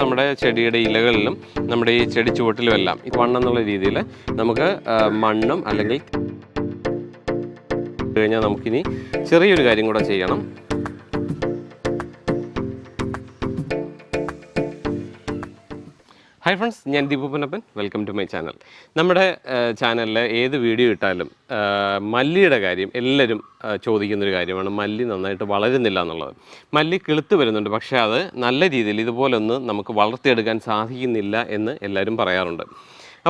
നമ്മുടെ ചെടിയുടെ ഇലകളിലും നമ്മുടെ ഈ ചെടി ചുവട്ടിലും എല്ലാം ഈ മണ്ണെന്നുള്ള രീതിയിൽ നമുക്ക് മണ്ണും അല്ലെങ്കിൽ കഴിഞ്ഞാൽ നമുക്കിനി ചെറിയൊരു കാര്യം കൂടെ ചെയ്യണം. ഹായ് ഫ്രണ്ട്സ് ഞാൻ ദീപു പുനപ്പൻ വെൽക്കം ടു മൈ ചാനൽ നമ്മുടെ ചാനലിൽ ഏത് വീഡിയോ ഇട്ടാലും മല്ലിയുടെ കാര്യം എല്ലാവരും ചോദിക്കുന്നൊരു കാര്യമാണ്. മല്ലി നന്നായിട്ട് വളരുന്നില്ല എന്നുള്ളത്. മല്ലി കിളുത്ത് വരുന്നുണ്ട് പക്ഷേ അത് നല്ല രീതിയിൽ ഇതുപോലൊന്ന് നമുക്ക് വളർത്തിയെടുക്കാൻ സാധിക്കുന്നില്ല എന്ന് എല്ലാവരും പറയാറുണ്ട്.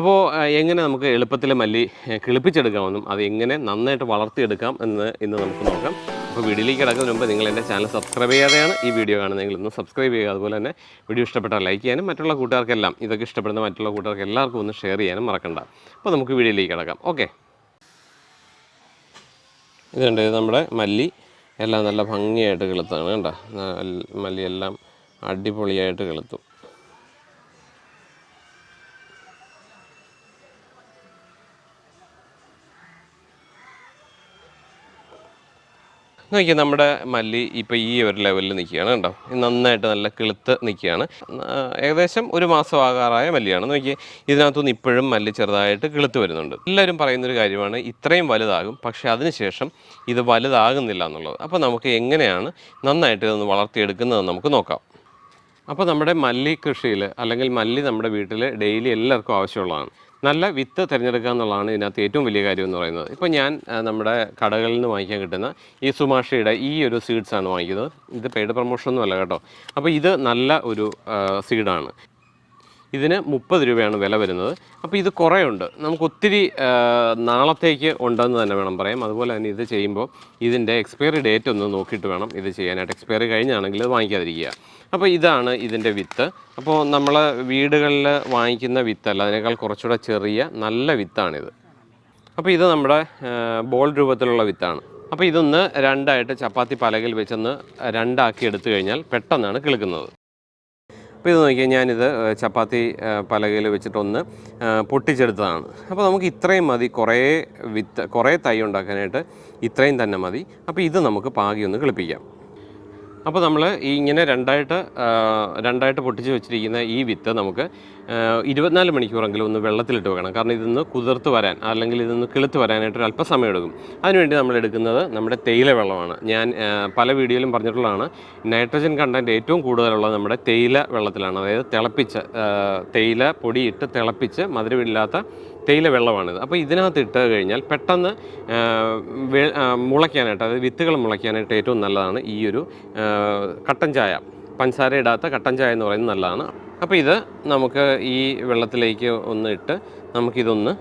അപ്പോൾ എങ്ങനെ നമുക്ക് എളുപ്പത്തിൽ മല്ലി കിളിപ്പിച്ചെടുക്കാമെന്നും അത് എങ്ങനെ നന്നായിട്ട് വളർത്തിയെടുക്കാം എന്ന് ഇന്ന് നമുക്ക് നോക്കാം. അപ്പോൾ വീഡിയോയിലേക്ക് കിടക്കുന്നതിന് മുമ്പ് നിങ്ങൾ എന്റെ ചാനൽ സബ്സ്ക്രൈബ് ചെയ്യാതെയാണ് ഈ വീഡിയോ കാണുന്നതെങ്കിൽ ഒന്ന് സബ്സ്ക്രൈബ് ചെയ്യുക. അതുപോലെ തന്നെ വീഡിയോ ഇഷ്ടപ്പെട്ടാൽ ലൈക്ക് ചെയ്യാനും മറ്റുള്ള കൂട്ടുകാർക്കെല്ലാം ഇതൊക്കെ ഇഷ്ടപ്പെടുന്ന മറ്റുള്ള കൂട്ടുകാർക്ക് എല്ലാവർക്കും ഒന്ന് ഷെയർ ചെയ്യാനും മറക്കണ്ട. അപ്പോൾ നമുക്ക് വീഡിയോയിലേക്ക് കിടക്കാം. ഓക്കെ. ഇതുണ്ട് ഇത് നമ്മുടെ മല്ലി. എല്ലാം നല്ല ഭംഗിയായിട്ട് കിളുത്താണ്. നല്ല- മല്ലി എല്ലാം അടിപൊളിയായിട്ട് കിളുത്തു. നോക്കിയാൽ നമ്മുടെ മല്ലി ഇപ്പോൾ ഈ ഒരു ലെവലിൽ നിൽക്കുകയാണ് ഇത് നന്നായിട്ട് നല്ല കിളുത്ത് നിൽക്കുകയാണ്. ഏകദേശം ഒരു മാസം ആകാറായ മല്ലിയാണ്. നോക്കിയാൽ ഇതിനകത്തുനിന്ന് ഇപ്പോഴും മല്ലി ചെറുതായിട്ട് കിളുത്ത് വരുന്നുണ്ട്. എല്ലാവരും പറയുന്നൊരു കാര്യമാണ് ഇത്രയും വലുതാകും പക്ഷേ അതിനുശേഷം ഇത് വലുതാകുന്നില്ല എന്നുള്ളത്. അപ്പോൾ നമുക്ക് എങ്ങനെയാണ് നന്നായിട്ട് ഇതൊന്ന് വളർത്തിയെടുക്കുന്നതെന്ന് നമുക്ക് നോക്കാം. അപ്പോൾ നമ്മുടെ മല്ലി കൃഷിയിൽ അല്ലെങ്കിൽ മല്ലി നമ്മുടെ വീട്ടിൽ ഡെയിലി എല്ലാവർക്കും ആവശ്യമുള്ളതാണ്. നല്ല വിത്ത് തിരഞ്ഞെടുക്കുക എന്നുള്ളതാണ് ഇതിനകത്ത് ഏറ്റവും വലിയ കാര്യം എന്ന് പറയുന്നത്. ഇപ്പോൾ ഞാൻ നമ്മുടെ കടകളിൽ നിന്ന് വാങ്ങിക്കാൻ കിട്ടുന്ന ഈ സുമാഷയുടെ ഈ ഒരു സീഡ്സാണ് വാങ്ങിക്കുന്നത്. ഇത് പെയ്ഡ് പ്രൊമോഷൻ ഒന്നും അല്ല കേട്ടോ. അപ്പോൾ ഇത് നല്ല ഒരു സീഡാണ് ഇതിന് മുപ്പത് രൂപയാണ് വില വരുന്നത്. അപ്പോൾ ഇത് കുറേ ഉണ്ട് നമുക്ക് ഒത്തിരി നാളത്തേക്ക് ഉണ്ടെന്ന് തന്നെ വേണം പറയാം. അതുപോലെ തന്നെ ഇത് ചെയ്യുമ്പോൾ ഇതിന്റെ എക്സ്പയറി ഡേറ്റ് ഒന്ന് നോക്കിയിട്ട് വേണം ഇത് ചെയ്യാനായിട്ട്. എക്സ്പയറി കഴിഞ്ഞാണെങ്കിൽ ഇത് വാങ്ങിക്കാതിരിക്കുക. അപ്പോൾ ഇതാണ് ഇതിന്റെ വിത്ത്. അപ്പോൾ നമ്മൾ വീടുകളിൽ വാങ്ങിക്കുന്ന വിത്തല്ല അതിനേക്കാൾ കുറച്ചുകൂടെ ചെറിയ നല്ല വിത്താണിത്. അപ്പോൾ ഇത് നമ്മുടെ ബോൾ രൂപത്തിലുള്ള വിത്താണ്. അപ്പോൾ ഇതൊന്ന് രണ്ടായിട്ട് ചപ്പാത്തി പലകയിൽ വെച്ചൊന്ന് രണ്ടാക്കി എടുത്തു കഴിഞ്ഞാൽ പെട്ടെന്നാണ് കിളുക്കുന്നത്. അപ്പോൾ ഇത് നോക്കിയാൽ ഞാനിത് ചപ്പാത്തി പലകയിൽ വെച്ചിട്ടൊന്ന് പൊട്ടിച്ചെടുത്തതാണ്. അപ്പോൾ നമുക്ക് ഇത്രയും മതി. കുറേ വിത്ത് കുറേ തൈ ഉണ്ടാക്കാനായിട്ട് ഇത്രയും തന്നെ മതി. അപ്പോൾ ഇത് നമുക്ക് പാകി ഒന്ന് കിളിപ്പിക്കാം. അപ്പോൾ നമ്മൾ ഈ ഇങ്ങനെ രണ്ടായിട്ട് രണ്ടായിട്ട് പൊട്ടിച്ച് വെച്ചിരിക്കുന്ന ഈ വിത്ത് നമുക്ക് ഇരുപത്തിനാല് മണിക്കൂറെങ്കിലും ഒന്ന് വെള്ളത്തിലിട്ട് വെക്കണം. കാരണം ഇതൊന്ന് കുതിർത്ത് വരാൻ അല്ലെങ്കിൽ ഇതൊന്ന് കിളുത്ത് വരാനായിട്ട് ഒരു അല്പസമയം എടുക്കും അതിനുവേണ്ടി നമ്മൾ എടുക്കുന്നത് നമ്മുടെ തേയില വെള്ളമാണ്. ഞാൻ പല വീഡിയോയിലും പറഞ്ഞിട്ടുള്ളതാണ് നൈട്രജൻ കണ്ടന്റ് ഏറ്റവും കൂടുതലുള്ളത് നമ്മുടെ തേയില വെള്ളത്തിലാണ്. അതായത് തിളപ്പിച്ച് തേയില പൊടിയിട്ട് തിളപ്പിച്ച് മധുരമില്ലാത്ത തേയില വെള്ളമാണിത്. അപ്പോൾ ഇതിനകത്ത് ഇട്ട് കഴിഞ്ഞാൽ പെട്ടെന്ന് മുളയ്ക്കാനായിട്ട് അതായത് വിത്തുകൾ മുളയ്ക്കാനായിട്ട് ഏറ്റവും നല്ലതാണ് ഈ ഒരു കട്ടൻ ചായ. പഞ്ചസാര ഇടാത്ത കട്ടൻ ചായ എന്ന് പറയുന്നത് നല്ലതാണ്. അപ്പോൾ ഇത് നമുക്ക് ഈ വെള്ളത്തിലേക്ക് ഒന്ന് ഇട്ട് നമുക്കിതൊന്ന്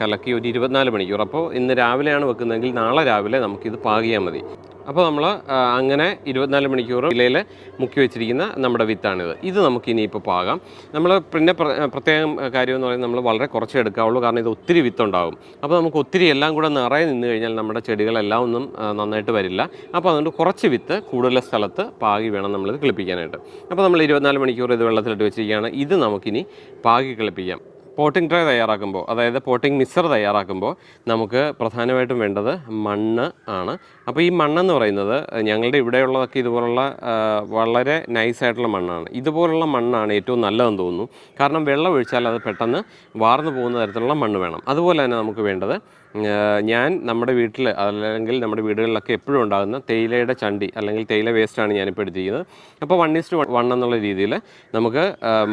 കലക്കി ഒരു ഇരുപത്തിനാല് മണിക്കൂർ. അപ്പോൾ ഇന്ന് രാവിലെയാണ് വെക്കുന്നതെങ്കിൽ നാളെ രാവിലെ നമുക്കിത് പാകിയാൽ മതി. അപ്പോൾ നമ്മൾ അങ്ങനെ ഇരുപത്തിനാല് മണിക്കൂർ ഇലയിൽ മുക്കി വെച്ചിരിക്കുന്ന നമ്മുടെ വിത്താണിത്. ഇത് നമുക്ക് ഇനിയിപ്പോൾ പാകാം. നമ്മൾ പിന്നെ പ്ര- പ്രത്യേകം കാര്യം എന്ന് പറയുന്നത് നമ്മൾ വളരെ കുറച്ച് എടുക്കാവുള്ളൂ. കാരണം ഇത് ഒത്തിരി വിത്തുണ്ടാകും. അപ്പോൾ നമുക്ക് ഒത്തിരി എല്ലാം കൂടെ നിറയെ നിന്ന് കഴിഞ്ഞാൽ നമ്മുടെ ചെടികളെല്ലാം ഒന്നും നന്നായിട്ട് വരില്ല. അപ്പോൾ അതുകൊണ്ട് കുറച്ച് വിത്ത് കൂടുതൽ സ്ഥലത്ത് പാകി വേണം നമ്മളിത് കിളിപ്പിക്കാനായിട്ട്. അപ്പോൾ നമ്മൾ ഇരുപത്തിനാല് മണിക്കൂർ ഇത് വെള്ളത്തിലിട്ട് വെച്ചിരിക്കുകയാണ്. ഇത് നമുക്കിനി പാകി കിളിപ്പിക്കാം. പോട്ടിംഗ് ട്രേ തയ്യാറാക്കുമ്പോൾ അതായത് പോട്ടിംഗ് മിക്സർ തയ്യാറാക്കുമ്പോൾ നമുക്ക് പ്രധാനമായിട്ടും വേണ്ടത് മണ്ണ് ആണ്. അപ്പോൾ ഈ മണ്ണെന്ന് പറയുന്നത് ഞങ്ങളുടെ ഇവിടെയുള്ളതൊക്കെ ഇതുപോലുള്ള വളരെ നൈസായിട്ടുള്ള മണ്ണാണ്. ഇതുപോലുള്ള മണ്ണാണ് ഏറ്റവും നല്ലതെന്ന് തോന്നുന്നു. കാരണം വെള്ളം ഒഴിച്ചാൽ അത് പെട്ടെന്ന് വാർന്നു പോകുന്ന തരത്തിലുള്ള മണ്ണ് വേണം. അതുപോലെ തന്നെ നമുക്ക് വേണ്ടത് ഞാൻ നമ്മുടെ വീട്ടിൽ അല്ലെങ്കിൽ നമ്മുടെ വീടുകളിലൊക്കെ എപ്പോഴും ഉണ്ടാകുന്ന തേയിലയുടെ ചണ്ടി അല്ലെങ്കിൽ തേയില വേസ്റ്റാണ് ഞാനിപ്പോൾ എടുത്തിരിക്കുന്നത്. അപ്പോൾ വൺ ഇസ്റ്റ് വൺ എന്നുള്ള രീതിയിൽ നമുക്ക്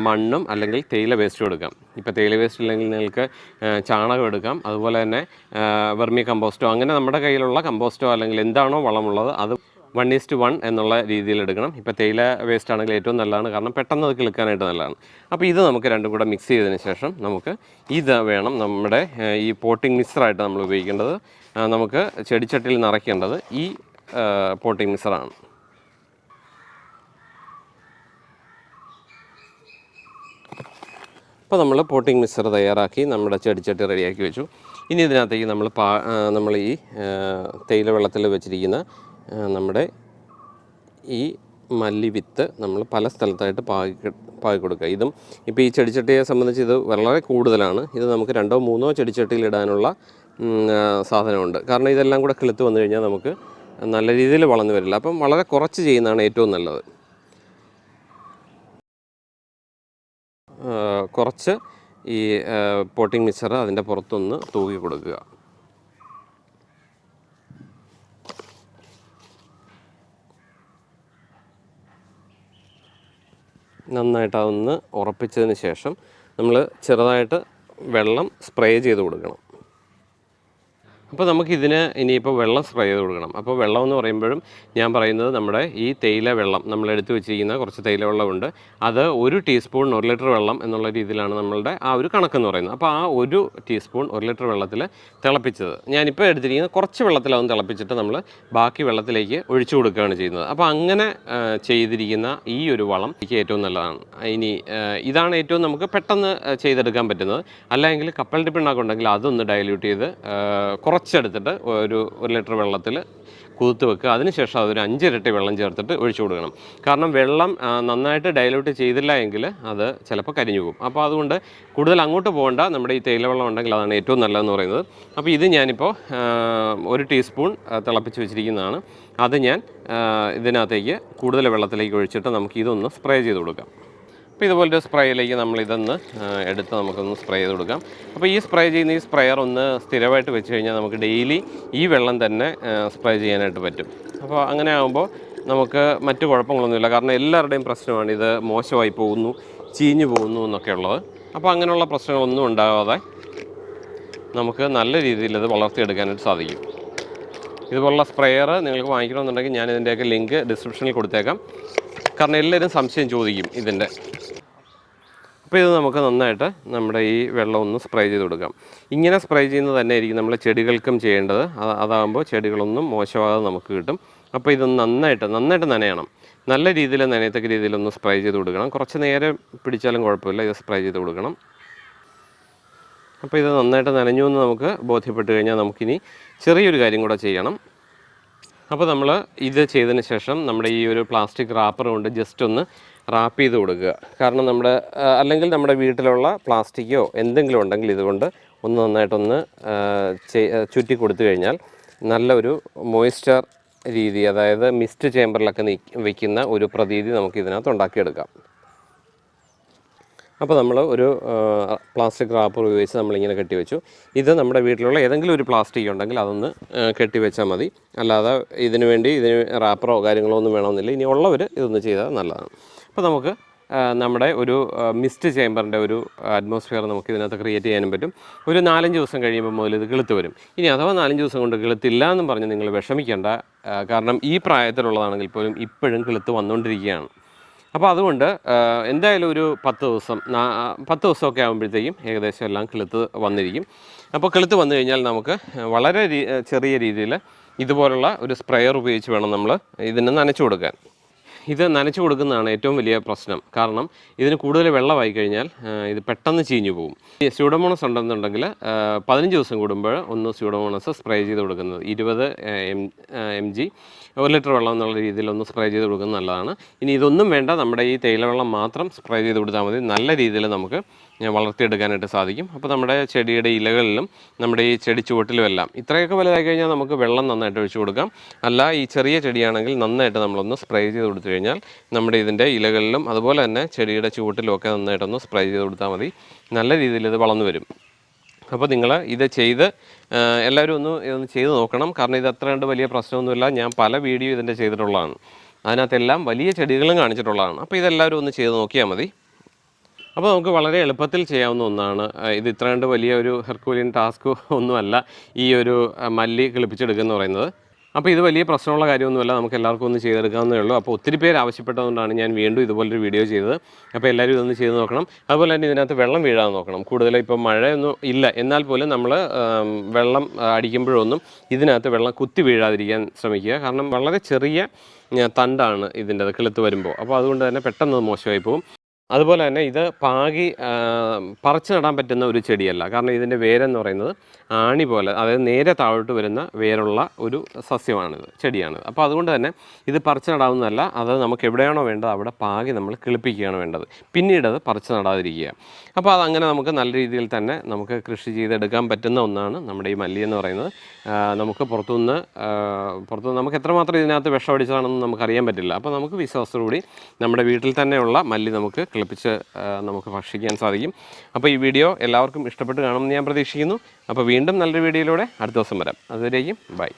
മണ്ണും അല്ലെങ്കിൽ തേയില വേസ്റ്റും എടുക്കാം. ഇപ്പോൾ തേയില വേസ്റ്റ് ഇല്ലെങ്കിൽ നിങ്ങൾക്ക് ചാണകം എടുക്കാം. അതുപോലെ തന്നെ വെർമി കമ്പോസ്റ്റോ അങ്ങനെ നമ്മുടെ കയ്യിലുള്ള കമ്പോസ്റ്റോ അല്ലെങ്കിൽ എന്താണോ വളമുള്ളത് അത് വൺ ഈസ്റ്റ് വൺ എന്നുള്ള രീതിയിൽ എടുക്കണം. ഇപ്പോൾ തേയില വേസ്റ്റ് ആണെങ്കിൽ ഏറ്റവും നല്ലതാണ്. കാരണം പെട്ടെന്ന് അത് കിളുക്കാനായിട്ട് നല്ലതാണ്. അപ്പോൾ ഇത് നമുക്ക് രണ്ടും കൂടെ മിക്സ് ചെയ്തതിന് ശേഷം നമുക്ക് ഇത് വേണം നമ്മുടെ ഈ പോട്ടിംഗ് മിക്സറായിട്ട് നമ്മൾ ഉപയോഗിക്കേണ്ടത്. നമുക്ക് ചെടിച്ചട്ടിൽ നിറയ്ക്കേണ്ടത് ഈ പോട്ടിംഗ് മിക്സറാണ് അപ്പോൾ നമ്മൾ പോട്ടിംഗ് മിക്സർ തയ്യാറാക്കി നമ്മുടെ ചെടിച്ചട്ടി റെഡിയാക്കി വെച്ചു. ഇനി ഇതിനകത്തേക്ക് നമ്മൾ പാ നമ്മൾ ഈ തേയില വെള്ളത്തിൽ വെച്ചിരിക്കുന്ന നമ്മുടെ ഈ മല്ലി വിത്ത് നമ്മൾ പല സ്ഥലത്തായിട്ട് പാകി പാകി കൊടുക്കുക. ഇതും ഇപ്പോൾ ഈ ചെടിച്ചട്ടിയെ സംബന്ധിച്ച് ഇത് വളരെ കൂടുതലാണ്. ഇത് നമുക്ക് രണ്ടോ മൂന്നോ ചെടിച്ചട്ടിയിൽ ഇടാനുള്ള സാധനമുണ്ട്. കാരണം ഇതെല്ലാം കൂടെ കിളുത്ത് വന്നു കഴിഞ്ഞാൽ നമുക്ക് നല്ല രീതിയിൽ വളർന്നു വരില്ല. അപ്പം വളരെ കുറച്ച് ചെയ്യുന്നതാണ് ഏറ്റവും നല്ലത്. കുറച്ച് ഈ പോട്ടിംഗ് മിക്സർ അതിന്റെ പുറത്തൊന്ന് തൂക്കി കൊടുക്കുക. നന്നായിട്ട് അതൊന്ന് ഉറപ്പിച്ചതിന് ശേഷം നമ്മൾ ചെറുതായിട്ട് വെള്ളം സ്പ്രേ ചെയ്ത് കൊടുക്കണം. അപ്പോൾ നമുക്കിതിന് ഇനിയിപ്പോൾ വെള്ളം സ്പ്രേ ചെയ്ത് കൊടുക്കണം. അപ്പോൾ വെള്ളം എന്ന് പറയുമ്പോഴും ഞാൻ പറയുന്നത് നമ്മുടെ ഈ തേയില വെള്ളം നമ്മൾ എടുത്തു വെച്ചിരിക്കുന്ന കുറച്ച് തേയില വെള്ളമുണ്ട്. അത് ഒരു ടീസ്പൂൺ ഒരു ലിറ്റർ വെള്ളം എന്നുള്ള രീതിയിലാണ് നമ്മളുടെ ആ ഒരു കണക്കെന്ന് പറയുന്നത്. അപ്പോൾ ആ ഒരു ടീസ്പൂൺ ഒരു ലിറ്റർ വെള്ളത്തിൽ തിളപ്പിച്ചത്. ഞാനിപ്പോൾ എടുത്തിരിക്കുന്ന കുറച്ച് വെള്ളത്തിലാവും തിളപ്പിച്ചിട്ട് നമ്മൾ ബാക്കി വെള്ളത്തിലേക്ക് ഒഴിച്ചു കൊടുക്കുകയാണ് ചെയ്യുന്നത്. അപ്പോൾ അങ്ങനെ ചെയ്തിരിക്കുന്ന ഈ ഒരു വളം എനിക്ക് ഏറ്റവും നല്ലതാണ്. ഇനി ഇതാണ് ഏറ്റവും നമുക്ക് പെട്ടെന്ന് ചെയ്തെടുക്കാൻ പറ്റുന്നത്. അല്ലെങ്കിൽ കപ്പലിന്റെ പിണ്ണാക്കുണ്ടെങ്കിൽ അതൊന്ന് ഡയല്യൂട്ട് ചെയ്ത് കുറച്ചെടുത്തിട്ട് ഒരു ഒരു ലിറ്റർ വെള്ളത്തിൽ കുതിർത്ത് വെക്കുക. അതിനുശേഷം അതൊരു അഞ്ചിരട്ടി വെള്ളം ചേർത്തിട്ട് ഒഴിച്ചു കൊടുക്കണം. കാരണം വെള്ളം നന്നായിട്ട് ഡയലൂട്ട് ചെയ്തില്ല എങ്കിൽ അത് ചിലപ്പോൾ കരിഞ്ഞു പോകും. അപ്പോൾ അതുകൊണ്ട് കൂടുതൽ അങ്ങോട്ട് പോകേണ്ട. നമ്മുടെ ഈ തേയില വെള്ളം ഉണ്ടെങ്കിൽ അതാണ് ഏറ്റവും നല്ലതെന്ന് പറയുന്നത്. അപ്പോൾ ഇത് ഞാനിപ്പോൾ ഒരു ടീസ്പൂൺ തിളപ്പിച്ച് വെച്ചിരിക്കുന്നതാണ്. അത് ഞാൻ ഇതിനകത്തേക്ക് കൂടുതൽ വെള്ളത്തിലേക്ക് ഒഴിച്ചിട്ട് നമുക്ക് ഇതൊന്ന് സ്പ്രേ ചെയ്ത് കൊടുക്കാം. അപ്പോൾ ഇതുപോലൊരു സ്പ്രേയിലേക്ക് നമ്മൾ ഇതൊന്ന് എടുത്ത് നമുക്കൊന്ന് സ്പ്രേ ചെയ്ത് കൊടുക്കാം. അപ്പോൾ ഈ സ്പ്രേ ചെയ്യുന്ന ഈ സ്പ്രേയർ ഒന്ന് സ്ഥിരമായിട്ട് വെച്ച് കഴിഞ്ഞാൽ നമുക്ക് ഡെയിലി ഈ വെള്ളം തന്നെ സ്പ്രേ ചെയ്യാനായിട്ട് പറ്റും. അപ്പോൾ അങ്ങനെ ആകുമ്പോൾ നമുക്ക് മറ്റു കുഴപ്പങ്ങളൊന്നുമില്ല. കാരണം എല്ലാവരുടെയും പ്രശ്നമാണ് ഇത് മോശമായി പോകുന്നു ചീഞ്ഞു പോകുന്നു എന്നൊക്കെ ഉള്ളത്. അപ്പോൾ അങ്ങനെയുള്ള പ്രശ്നങ്ങളൊന്നും ഉണ്ടാകാതെ നമുക്ക് നല്ല രീതിയിൽ ഇത് വളർത്തിയെടുക്കാനായിട്ട് സാധിക്കും. ഇതുപോലുള്ള സ്പ്രേയർ നിങ്ങൾക്ക് വാങ്ങിക്കണമെന്നുണ്ടെങ്കിൽ ഞാൻ ഇതിന്റെയൊക്കെ ലിങ്ക് ഡിസ്ക്രിപ്ഷനിൽ കൊടുത്തേക്കാം. കാരണം എല്ലാവരും സംശയം ചോദിക്കും ഇതിന്റെ. അപ്പോൾ ഇത് നമുക്ക് നന്നായിട്ട് നമ്മുടെ ഈ വെള്ളം ഒന്ന് സ്പ്രേ ചെയ്ത് കൊടുക്കാം. ഇങ്ങനെ സ്പ്രേ ചെയ്യുന്നത് തന്നെ ആയിരിക്കും നമ്മൾ ചെടികൾക്കും ചെയ്യേണ്ടത്. അത് അതാകുമ്പോൾ ചെടികളൊന്നും മോശമാകാതെ നമുക്ക് കിട്ടും. അപ്പോൾ ഇത് നന്നായിട്ട് നന്നായിട്ട് നനയണം. നല്ല രീതിയിൽ നനയത്തക്ക രീതിയിലൊന്ന് സ്പ്രേ ചെയ്ത് കൊടുക്കണം. കുറച്ച് നേരം പിടിച്ചാലും കുഴപ്പമില്ല ഇത് സ്പ്രേ ചെയ്ത് കൊടുക്കണം. അപ്പോൾ ഇത് നന്നായിട്ട് നനഞ്ഞു എന്ന് നമുക്ക് ബോധ്യപ്പെട്ട് കഴിഞ്ഞാൽ നമുക്കിനി ചെറിയൊരു കാര്യം കൂടെ ചെയ്യണം. അപ്പോൾ നമ്മൾ ഇത് ചെയ്തതിന് ശേഷം നമ്മുടെ ഈ ഒരു പ്ലാസ്റ്റിക് റാപ്പർ കൊണ്ട് ജസ്റ്റ് ഒന്ന് റാപ്പ് ചെയ്ത് കൊടുക്കുക. കാരണം നമ്മുടെ അല്ലെങ്കിൽ നമ്മുടെ വീട്ടിലുള്ള പ്ലാസ്റ്റിക്കോ എന്തെങ്കിലും ഉണ്ടെങ്കിൽ ഇതുകൊണ്ട് ഒന്ന് നന്നായിട്ടൊന്ന് ചുറ്റി കൊടുത്തു കഴിഞ്ഞാൽ നല്ലൊരു മോയ്സ്ചർ രീതി അതായത് മിസ്റ്റ് ചേമ്പറിലൊക്കെ നീ വയ്ക്കുന്ന ഒരു പ്രതീതി നമുക്ക് ഇതിനകത്ത് ഉണ്ടാക്കിയെടുക്കാം. അപ്പോൾ നമ്മൾ ഒരു പ്ലാസ്റ്റിക് റാപ്പർ ഉപയോഗിച്ച് നമ്മളിങ്ങനെ കെട്ടിവെച്ചു. ഇത് നമ്മുടെ വീട്ടിലുള്ള ഏതെങ്കിലും ഒരു പ്ലാസ്റ്റിക് ഉണ്ടെങ്കിൽ അതൊന്ന് കെട്ടിവെച്ചാൽ മതി. അല്ലാതെ ഇതിനു വേണ്ടി ഇതിന് റാപ്പറോ കാര്യങ്ങളോ ഒന്നും വേണമെന്നില്ല. ഇനി ഉള്ളവർ ഇതൊന്ന് ചെയ്താൽ നല്ലതാണ്. അപ്പോൾ നമുക്ക് നമ്മുടെ ഒരു മിസ്റ്റ് ചേമ്പറിന്റെ ഒരു അറ്റ്മോസ്ഫിയർ നമുക്ക് ഇതിനകത്ത് ക്രിയേറ്റ് ചെയ്യാനും പറ്റും. ഒരു നാലഞ്ച് ദിവസം കഴിയുമ്പോൾ മുതൽ ഇത് കിളുത്ത് വരും. ഇനി അഥവാ നാലഞ്ച് ദിവസം കൊണ്ട് കിളുത്തില്ല എന്ന് പറഞ്ഞ് നിങ്ങൾ വിഷമിക്കേണ്ട. കാരണം ഈ പ്രായത്തിലുള്ളതാണെങ്കിൽ പോലും ഇപ്പോഴും കിളുത്ത് വന്നുകൊണ്ടിരിക്കുകയാണ്. അപ്പോൾ അതുകൊണ്ട് എന്തായാലും ഒരു പത്ത് ദിവസം പത്ത് ദിവസമൊക്കെ ആകുമ്പോഴത്തേക്കും ഏകദേശം എല്ലാം കിളുത്ത് വന്നിരിക്കും. അപ്പോൾ കിളുത്ത് വന്നു കഴിഞ്ഞാൽ നമുക്ക് വളരെ ചെറിയ രീതിയിൽ ഇതുപോലുള്ള ഒരു സ്പ്രെയർ ഉപയോഗിച്ച് വേണം നമ്മൾ ഇതിന് നനച്ചു കൊടുക്കാൻ. ഇത് നനച്ചു കൊടുക്കുന്നതാണ് ഏറ്റവും വലിയ പ്രശ്നം. കാരണം ഇതിന് കൂടുതൽ വെള്ളമായി കഴിഞ്ഞാൽ ഇത് പെട്ടെന്ന് ചീഞ്ഞു പോകും. സ്യൂഡോമോണസ് ഉണ്ടെന്നുണ്ടെങ്കിൽ പതിനഞ്ച് ദിവസം കൂടുമ്പോൾ ഒന്ന് സ്യൂഡോമോണസ് സ്പ്രേ ചെയ്ത് കൊടുക്കുന്നത്. ഇരുപത് എം എം ജി ഒരു ലിറ്റർ വെള്ളം എന്നുള്ള രീതിയിൽ ഒന്ന് സ്പ്രേ ചെയ്ത് കൊടുക്കുന്നത് നല്ലതാണ്. ഇനി ഇതൊന്നും വേണ്ട നമ്മുടെ ഈ തേയിലവെള്ളം മാത്രം സ്പ്രേ ചെയ്ത് കൊടുത്താൽ മതി. നല്ല രീതിയിൽ നമുക്ക് വളർത്തിയെടുക്കാനായിട്ട് സാധിക്കും. അപ്പോൾ നമ്മുടെ ചെടിയുടെ ഇലകളിലും നമ്മുടെ ഈ ചെടി ചുവട്ടിലും എല്ലാം ഇത്രയൊക്കെ വലുതായി കഴിഞ്ഞാൽ നമുക്ക് വെള്ളം നന്നായിട്ട് ഒഴിച്ചു കൊടുക്കാം. അല്ല ഈ ചെറിയ ചെടിയാണെങ്കിൽ നന്നായിട്ട് നമ്മളൊന്ന് സ്പ്രേ ചെയ്ത് കൊടുത്തു കഴിഞ്ഞാൽ നമ്മുടെ ഇതിന്റെ ഇലകളിലും അതുപോലെ തന്നെ ചെടിയുടെ ചുവട്ടിലും ഒക്കെ നന്നായിട്ടൊന്ന് സ്പ്രേ ചെയ്ത് കൊടുത്താൽ മതി. നല്ല രീതിയിൽ ഇത് വളർന്നു വരും. അപ്പോൾ നിങ്ങൾ ഇത് ചെയ്ത് എല്ലാവരും ഒന്ന് ഇതൊന്ന് ചെയ്ത് നോക്കണം. കാരണം ഇത് അത്ര വലിയ പ്രശ്നമൊന്നുമില്ല. ഞാൻ പല വീഡിയോ ഇതിന്റെ ചെയ്തിട്ടുള്ളതാണ്. അതിനകത്തെല്ലാം വലിയ ചെടികളും കാണിച്ചിട്ടുള്ളതാണ്. അപ്പോൾ ഇതെല്ലാവരും ഒന്ന് ചെയ്ത് നോക്കിയാൽ മതി. അപ്പോൾ നമുക്ക് വളരെ എളുപ്പത്തിൽ ചെയ്യാവുന്ന ഒന്നാണ്. ഇത് ഇത്ര കണ്ട് വലിയ ഒരു ഹെർക്കൂലിയൻ ടാസ്ക് ഒന്നുമല്ല. ഈ ഒരു മല്ലി കിളിപ്പിച്ചെടുക്കുക എന്ന് പറയുന്നത്. അപ്പോൾ ഇത് വലിയ പ്രശ്നമുള്ള കാര്യമൊന്നുമല്ല. നമുക്ക് എല്ലാവർക്കും ഒന്ന് ചെയ്തെടുക്കാവുന്നേ ഉള്ളൂ. അപ്പോൾ ഒത്തിരി പേര് ആവശ്യപ്പെട്ടതുകൊണ്ടാണ് ഞാൻ വീണ്ടും ഇതുപോലൊരു വീഡിയോ ചെയ്തത്. അപ്പോൾ എല്ലാവരും ഇതൊന്ന് ചെയ്ത് നോക്കണം. അതുപോലെ തന്നെ ഇതിനകത്ത് വെള്ളം വീഴാൻ നോക്കണം. കൂടുതൽ ഇപ്പോൾ മഴയൊന്നും ഇല്ല. എന്നാൽ പോലും നമ്മൾ വെള്ളം അടിക്കുമ്പോഴൊന്നും ഇതിനകത്ത് വെള്ളം കുത്തി വീഴാതിരിക്കാൻ ശ്രമിക്കുക. കാരണം വളരെ ചെറിയ തണ്ടാണ് ഇതിന്റെ കിളുത്ത് വരുമ്പോൾ. അപ്പോൾ അതുകൊണ്ട് തന്നെ പെട്ടെന്ന് മോശമായി പോകും. അതുപോലെ തന്നെ ഇത് പാകി പറിച്ചു നടാൻ പറ്റുന്ന ഒരു ചെടിയല്ല. കാരണം ഇതിന്റെ വേരെന്ന് പറയുന്നത് ആണി പോലെ അതായത് നേരെ താഴോട്ട് വരുന്ന വേരുള്ള ഒരു സസ്യമാണിത് ചെടിയാണിത്. അപ്പോൾ അതുകൊണ്ട് തന്നെ ഇത് പറിച്ച് നടാവുന്നതല്ല അത് നമുക്ക് എവിടെയാണോ വേണ്ടത് അവിടെ പാകി നമ്മൾ കിളിപ്പിക്കുകയാണ് വേണ്ടത്. പിന്നീട് അത് പറിച്ച് നടാതിരിക്കുക. അപ്പോൾ അതങ്ങനെ നമുക്ക് നല്ല രീതിയിൽ തന്നെ നമുക്ക് കൃഷി ചെയ്തെടുക്കാൻ പറ്റുന്ന ഒന്നാണ് നമ്മുടെ ഈ മല്ലി എന്ന് പറയുന്നത്. നമുക്ക് പുറത്തുനിന്ന് പുറത്തുനിന്ന് നമുക്ക് എത്രമാത്രം ഇതിനകത്ത് വിഷം അടിച്ചതാണെന്ന് നമുക്കറിയാൻ പറ്റില്ല. അപ്പോൾ നമുക്ക് വിശ്വാസത്തോടുകൂടി നമ്മുടെ വീട്ടിൽ തന്നെയുള്ള മല്ലി നമുക്ക് കിളിപ്പിച്ച് നമുക്ക് ഭക്ഷിക്കാൻ സാധിക്കും. അപ്പോൾ ഈ വീഡിയോ എല്ലാവർക്കും ഇഷ്ടപ്പെട്ട് കാണുമെന്ന് ഞാൻ പ്രതീക്ഷിക്കുന്നു. അപ്പോൾ വീണ്ടും നല്ലൊരു വീഡിയോയിലൂടെ അടുത്ത ദിവസം വരാം. അതുവരെയും ബൈ.